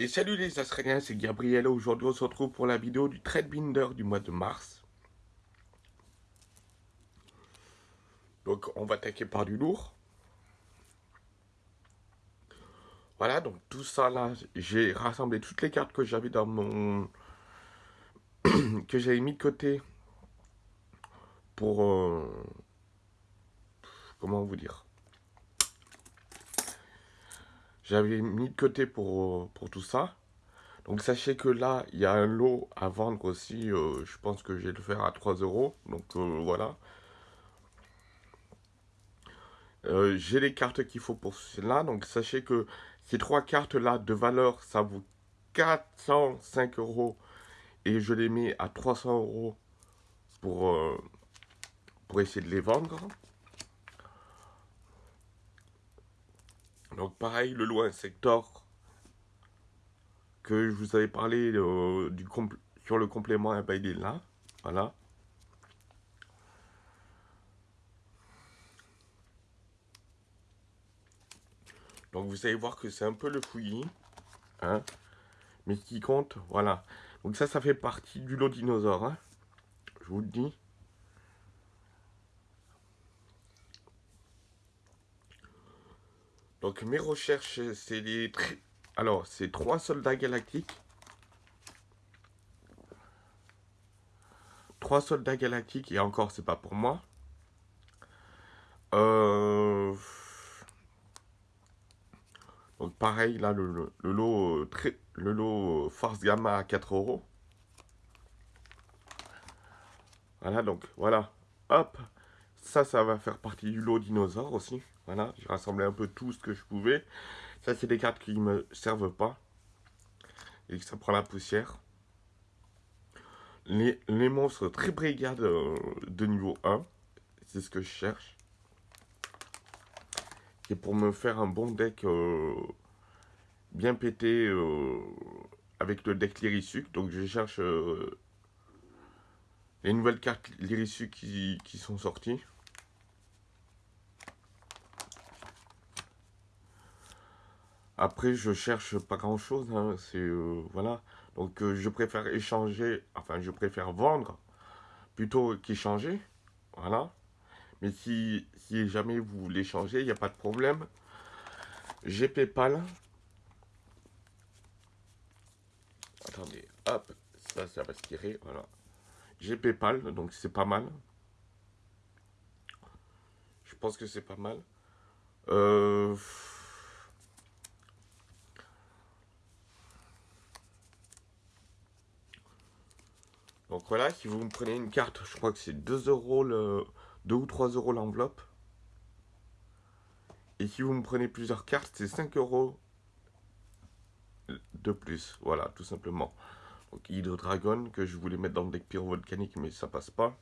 Et salut les Australiens, c'est Gabriel. Aujourd'hui, on se retrouve pour la vidéo du trade binder du mois de mars. Donc, on va attaquer par du lourd. Voilà, donc tout ça là, j'ai rassemblé toutes les cartes que j'avais dans mon... que j'avais mis de côté pour... Euh, comment vous dire j'avais mis de côté pour, pour tout ça. Donc sachez que là, il y a un lot à vendre aussi. Euh, je pense que je vais le faire à 3 euros. Donc euh, voilà. Euh, j'ai les cartes qu'il faut pour cela. Donc sachez que ces trois cartes-là de valeur, ça vaut 405 euros. Et je les mets à 300 euros pour, pour essayer de les vendre. Donc pareil, le loin sector que je vous avais parlé euh, du sur le complément à là. Voilà. Donc vous allez voir que c'est un peu le fouillis. Hein, mais qui compte, voilà. Donc ça, ça fait partie du lot dinosaure. Hein, je vous le dis. Donc mes recherches, c'est les... Alors, c'est trois soldats galactiques. Trois soldats galactiques, et encore, c'est pas pour moi. Euh, donc pareil, là, le, lot, très, le lot Force Gamma à 4 euros. Voilà, donc voilà. Hop. Ça, ça va faire partie du lot dinosaure aussi. Voilà, j'ai rassemblé un peu tout ce que je pouvais. Ça, c'est des cartes qui ne me servent pas. Et que ça prend la poussière. Les, monstres très brigades euh, de niveau 1. C'est ce que je cherche. Et pour me faire un bon deck euh, bien pété euh, avec le deck Lyrisuc. Donc je cherche les nouvelles cartes Lyrisuc qui, qui sont sorties. Après, je cherche pas grand chose, hein, euh, voilà. Donc, euh, je préfère échanger, enfin, je préfère vendre plutôt qu'échanger, voilà. Mais si, si jamais vous voulez changer, il n'y a pas de problème. J'ai Paypal. Attendez, hop, ça, ça va se tirer, voilà. J'ai Paypal, donc c'est pas mal. Je pense que c'est pas mal. Euh... Donc voilà, si vous me prenez une carte, je crois que c'est 2 euros le 2 ou 3 euros l'enveloppe. Et si vous me prenez plusieurs cartes, c'est 5 euros de plus. Voilà, tout simplement. Donc Hydro Dragon, que je voulais mettre dans le deck pyrovolcanique, mais ça passe pas.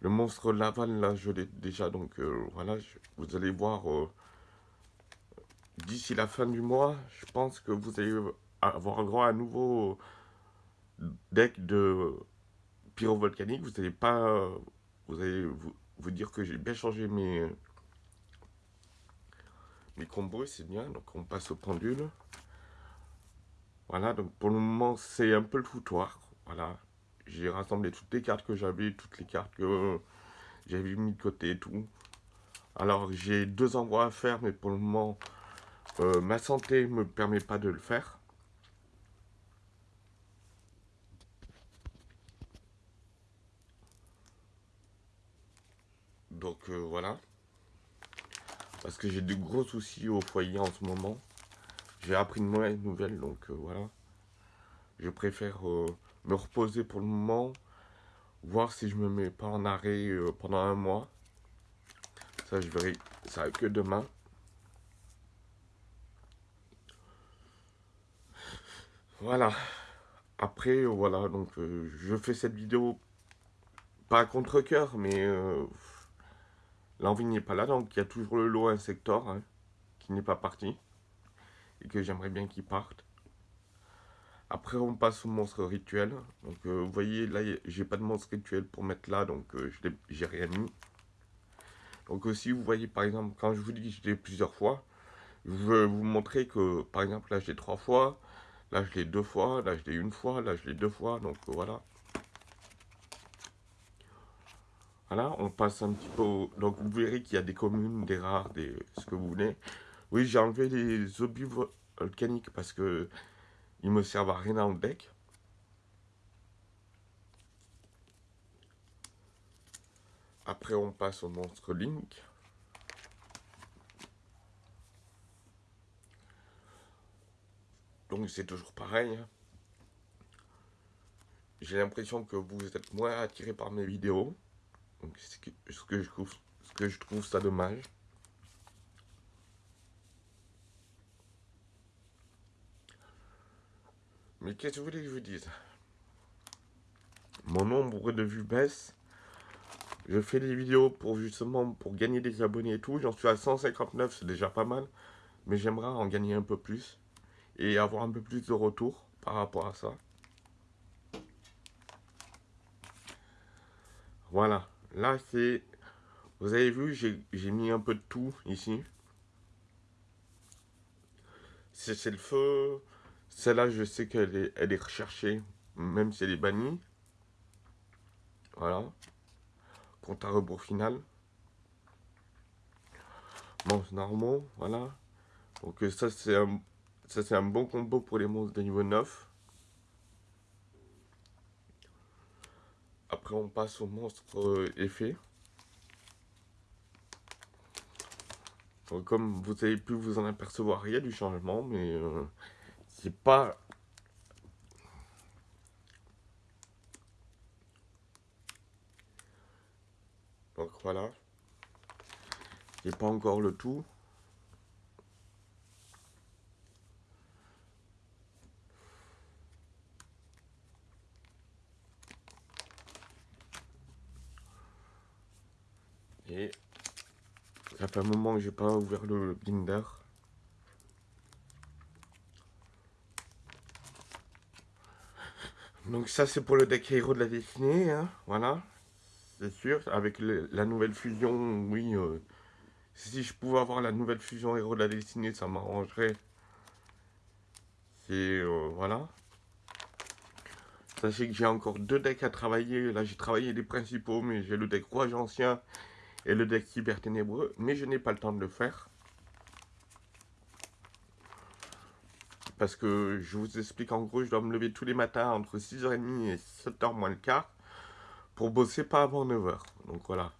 Le monstre Laval, là, je l'ai déjà, donc euh, voilà, vous allez voir euh, d'ici la fin du mois, je pense que vous allez avoir un grand à nouveau deck de pyrovolcanique, vous n'allez pas, vous allez vous, dire que j'ai bien changé mes, mes combos, c'est bien. Donc on passe au pendule. Voilà, donc pour le moment c'est un peu le foutoir. Voilà, j'ai rassemblé toutes les cartes que j'avais, toutes les cartes que j'avais mis de côté et tout. Alors j'ai deux envois à faire, mais pour le moment euh, ma santé me permet pas de le faire. Donc euh, voilà. Parce que j'ai de gros soucis au foyer en ce moment. J'ai appris une mauvaise nouvelle, donc euh, voilà. Je préfère euh, me reposer pour le moment. Voir si je me mets pas en arrêt pendant un mois. Ça, je verrai ça que demain. Voilà. Après, voilà, donc je fais cette vidéo pas à contre-coeur, mais L'envie n'est pas là, donc il y a toujours le lot Insector hein, qui n'est pas parti. Et que j'aimerais bien qu'il parte. Après, on passe au monstre rituel. Donc, euh, vous voyez, là, j'ai pas de monstre rituel pour mettre là, donc euh, j'ai rien mis. Donc aussi, vous voyez, par exemple, quand je vous dis que j'ai plusieurs fois, je veux vous montrer que, par exemple, là, j'ai trois fois. Là, je l'ai deux fois, là, je l'ai une fois, là, je l'ai deux fois, donc voilà. Voilà, on passe un petit peu... Donc, vous verrez qu'il y a des communes, des rares, des ce que vous voulez. Oui, j'ai enlevé les obus volcaniques parce que ils me servent à rien dans le deck. Après, on passe au monstre Link. Donc, c'est toujours pareil. Hein. J'ai l'impression que vous êtes moins attiré par mes vidéos. Donc, ce que je trouve ça dommage. Mais qu'est-ce que vous voulez que je vous dise? Mon nombre de vues baisse. Je fais des vidéos pour justement pour gagner des abonnés et tout. J'en suis à 159, c'est déjà pas mal. Mais j'aimerais en gagner un peu plus. Et avoir un peu plus de retour par rapport à ça. Voilà. Là, c'est... Vous avez vu, j'ai mis un peu de tout ici. C'est le feu. Celle-là, je sais qu'elle est, recherchée, même si elle est bannie. Voilà. Compte à rebours final. Monstres normaux, voilà. Donc ça, c'est un, ça, c'est un bon combo pour les monstres de niveau 9. Après, on passe au monstre euh, effet. comme vous avez pu vous en apercevoir, il y a du changement, mais euh, pas... Donc voilà. C'est pas encore le tout. Et ça fait un moment que j'ai pas ouvert le binder. Donc ça c'est pour le deck héros de la destinée, hein, voilà, c'est sûr, avec la nouvelle fusion, oui, euh, si je pouvais avoir la nouvelle fusion héros de la destinée, ça m'arrangerait, c'est, euh, voilà. Sachez que j'ai encore deux decks à travailler, là j'ai travaillé les principaux, mais j'ai le deck roi ancien et le deck cyber ténébreux, mais je n'ai pas le temps de le faire. Parce que je vous explique en gros, je dois me lever tous les matins entre 6h30 et 7h moins le quart pour bosser pas avant 9h. Donc voilà.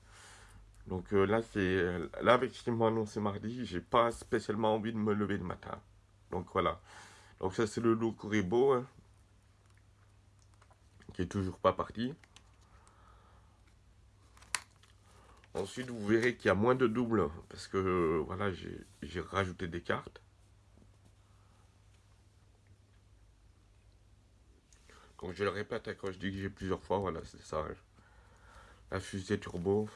Donc euh, là, c'est là avec ce qu'ils m'ont annoncé mardi, j'ai pas spécialement envie de me lever le matin. Donc voilà. Donc ça, c'est le loup Kuribo, hein, qui est toujours pas parti. Ensuite, vous verrez qu'il y a moins de doubles, parce que voilà, j'ai rajouté des cartes. Donc je le répète, quand je dis que j'ai plusieurs fois, voilà, c'est ça. La fusée turbo.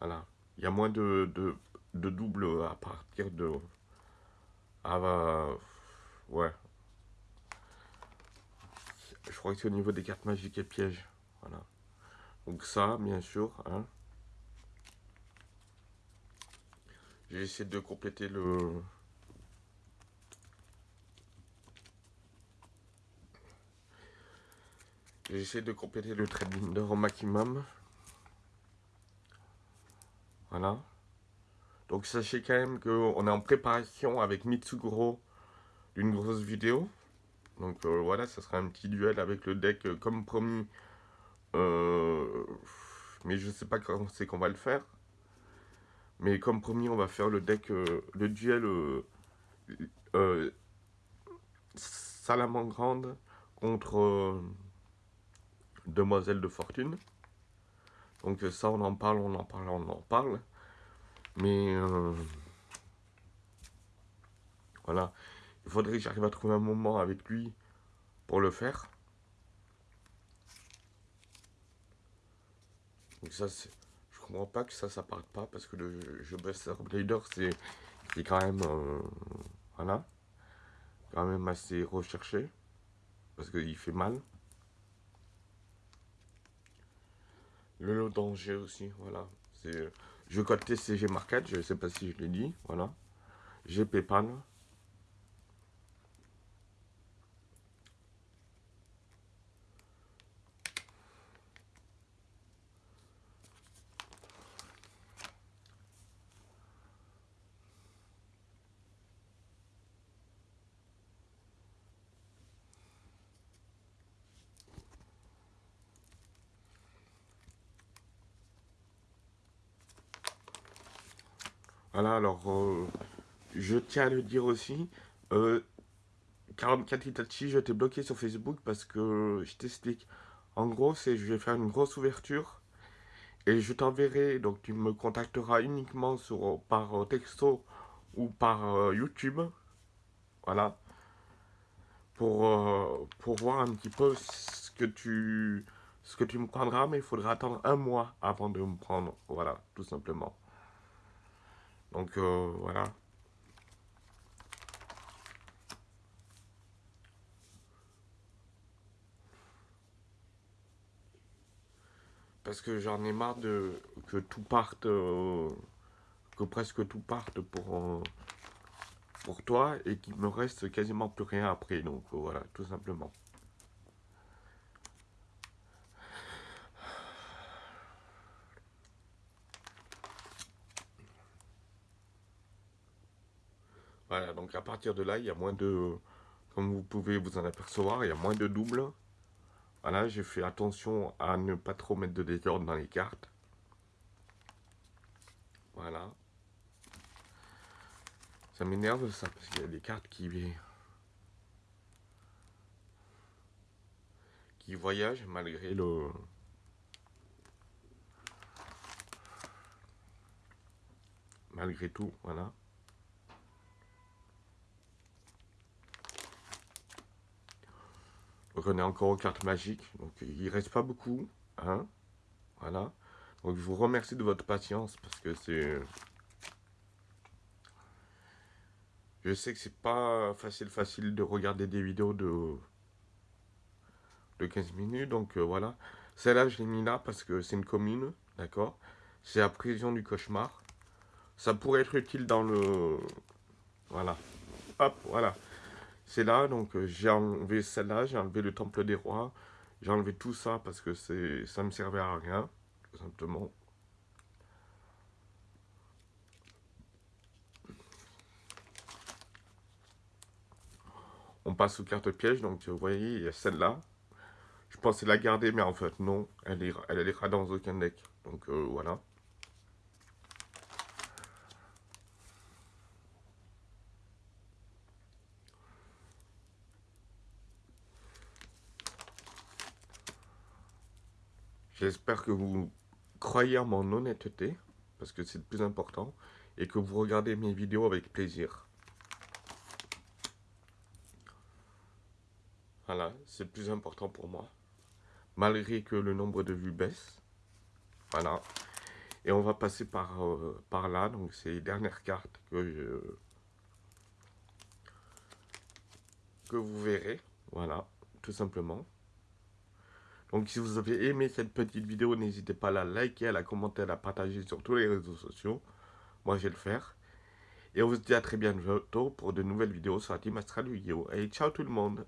Voilà. Il y a moins de, de, de doubles à partir de... Ah ouais. Je crois que c'est au niveau des cartes magiques et pièges. Voilà. Donc ça, bien sûr. Hein. J'ai essayé de compléter le... J'essaie de compléter le trading d'or au maximum. Voilà. Donc sachez quand même qu'on est en préparation avec Mitsuguro d'une grosse vidéo. Donc euh, voilà, ça sera un petit duel avec le deck euh, comme promis. Euh, mais je sais pas quand c'est qu'on va le faire. Mais comme promis, on va faire le deck, le duel Salamandre contre demoiselle de fortune. Donc ça, on en parle, on en parle, on en parle. Mais euh, voilà, il faudrait que j'arrive à trouver un moment avec lui pour le faire. Donc ça, je comprends pas que ça, ça parte pas parce que le jeu Buster Blader, c'est quand même, euh, voilà, quand même assez recherché parce qu'il fait mal. Le lot danger aussi, voilà. Je code TCG Market, je ne sais pas si je l'ai dit, voilà. J'ai PayPal, Voilà, alors, euh, je tiens à le dire aussi, euh, 44 Itachi, je t'ai bloqué sur Facebook parce que, je t'explique, en gros, c'est je vais faire une grosse ouverture et je t'enverrai, donc tu me contacteras uniquement sur, par texto ou par YouTube, voilà, pour, pour voir un petit peu ce que tu ce que tu me prendras, mais il faudra attendre un mois avant de me prendre. Voilà, tout simplement. Donc, euh, voilà. Parce que j'en ai marre de que tout parte, euh, que presque tout parte pour, euh, pour toi et qu'il me reste quasiment plus rien après. Donc, voilà, tout simplement. Voilà, donc à partir de là, il y a moins de... Comme vous pouvez vous en apercevoir, il y a moins de doubles. Voilà, j'ai fait attention à ne pas trop mettre de désordre dans les cartes. Voilà. Ça m'énerve ça, parce qu'il y a des cartes qui... qui voyagent malgré le... Malgré tout, voilà. On est encore aux cartes magiques. Donc il reste pas beaucoup. Hein voilà. Donc je vous remercie de votre patience parce que c'est... Je sais que c'est pas facile facile de regarder des vidéos de, de 15 minutes. Donc euh, voilà. Celle-là, je l'ai mis là parce que c'est une commune. D'accord C'est la prison du cauchemar. Ça pourrait être utile dans le... Voilà. Hop, voilà. C'est là, donc euh, j'ai enlevé celle-là, j'ai enlevé le temple des rois, j'ai enlevé tout ça parce que ça me servait à rien, tout simplement. On passe aux cartes pièges, donc vous voyez, il y a celle-là. Je pensais la garder, mais en fait non, elle est dans aucun deck. Donc euh, voilà. J'espère que vous croyez en mon honnêteté, parce que c'est le plus important, et que vous regardez mes vidéos avec plaisir. Voilà, c'est le plus important pour moi. Malgré que le nombre de vues baisse. Voilà. Et on va passer par, euh, par là, donc c'est les dernières cartes que que vous verrez. Voilà, tout simplement. Donc si vous avez aimé cette petite vidéo, n'hésitez pas à la liker, à la commenter, à la partager sur tous les réseaux sociaux. Moi, je vais le faire. Et on se dit à très bientôt pour de nouvelles vidéos sur la team Astral Yu-Gi-Oh! Allez, ciao tout le monde